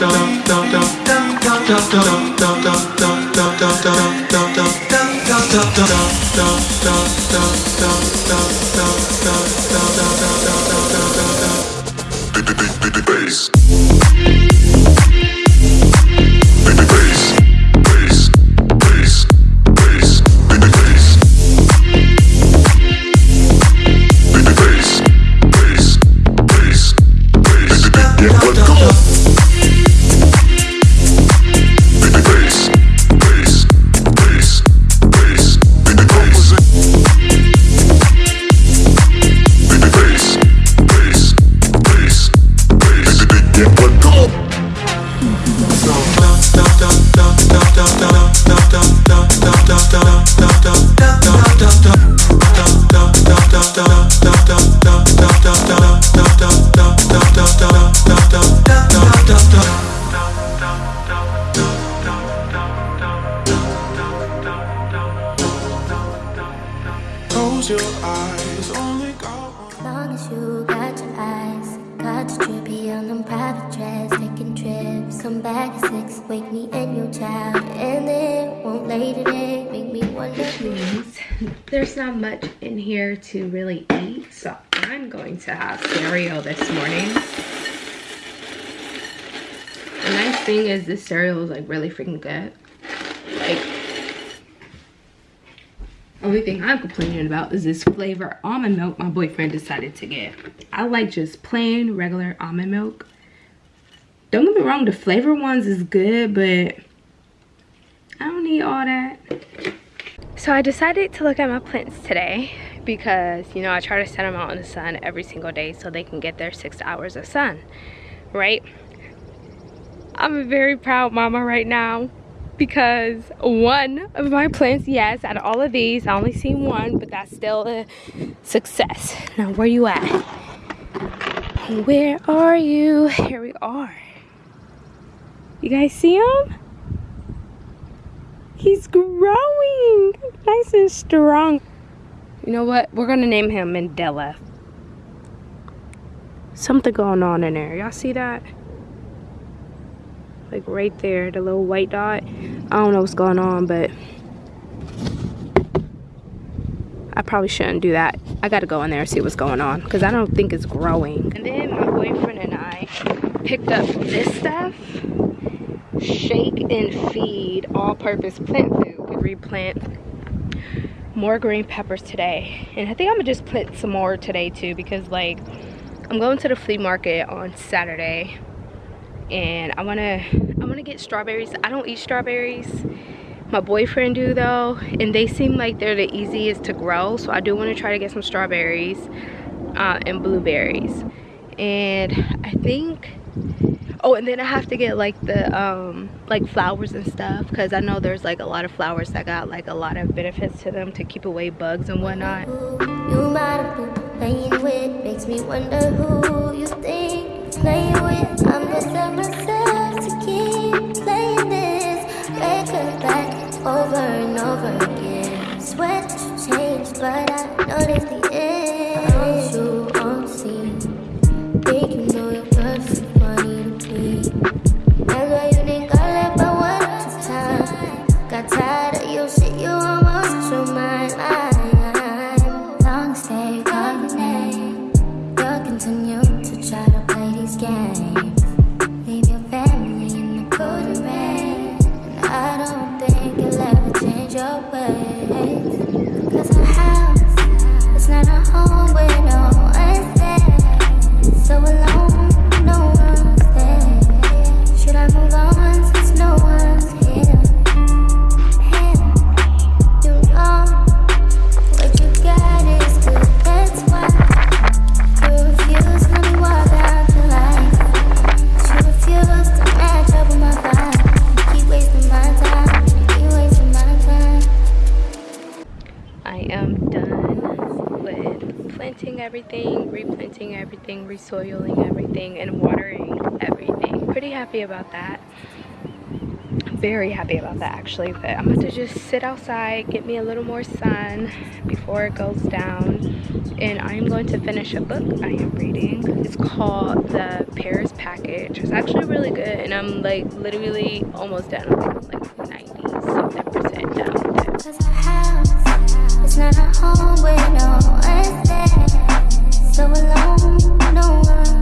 da da da da Close your eyes, only got one. long as you got your eyes, got your trippy on them private jets, taking trips. Come back at six, wake me and your child, and then won't lay today, make me wonder. There's not much in here to really eat, so I'm going to have cereal this morning. The nice thing is this cereal is like really freaking good. Like, only thing I'm complaining about is this flavor almond milk my boyfriend decided to get. I like just plain regular almond milk. Don't get me wrong, the flavor ones is good, but I don't need all that. So I decided to look at my plants today because, you know, I try to set them out in the sun every single day so they can get their six hours of sun, right? I'm a very proud mama right now because one of my plants, yes, out of all of these, I only seen one, but that's still a success. Now, where you at? Where are you? Here we are. You guys see him? He's growing nice and strong. You know what? We're gonna name him Mandela. Something going on in there. Y'all see that? Like right there, the little white dot. I don't know what's going on, but I probably shouldn't do that. I gotta go in there and see what's going on because I don't think it's growing. And then my boyfriend and I picked up this stuff. Shake and feed all-purpose plant food. We replant more green peppers today. And I think I'm gonna just plant some more today too because like I'm going to the flea market on Saturday and I wanna I wanna get strawberries. I don't eat strawberries. My boyfriend do though, and they seem like they're the easiest to grow. So I do want to try to get some strawberries uh, and blueberries. And I think, oh, and then I have to get like the um, like flowers and stuff because I know there's like a lot of flowers that got like a lot of benefits to them to keep away bugs and whatnot. Playing with, makes me wonder who you think playing with. Over and over again. Swear that changed, but I noticed the everything, replanting everything, resoiling everything, and watering everything. Pretty happy about that. Very happy about that actually, but I'm about to just sit outside, get me a little more sun before it goes down, and I'm going to finish a book I am reading. It's called The Paris Package. It's actually really good and I'm like literally almost done. I'm like 90 something percent done with it. Not a home with no so alone. I don't want.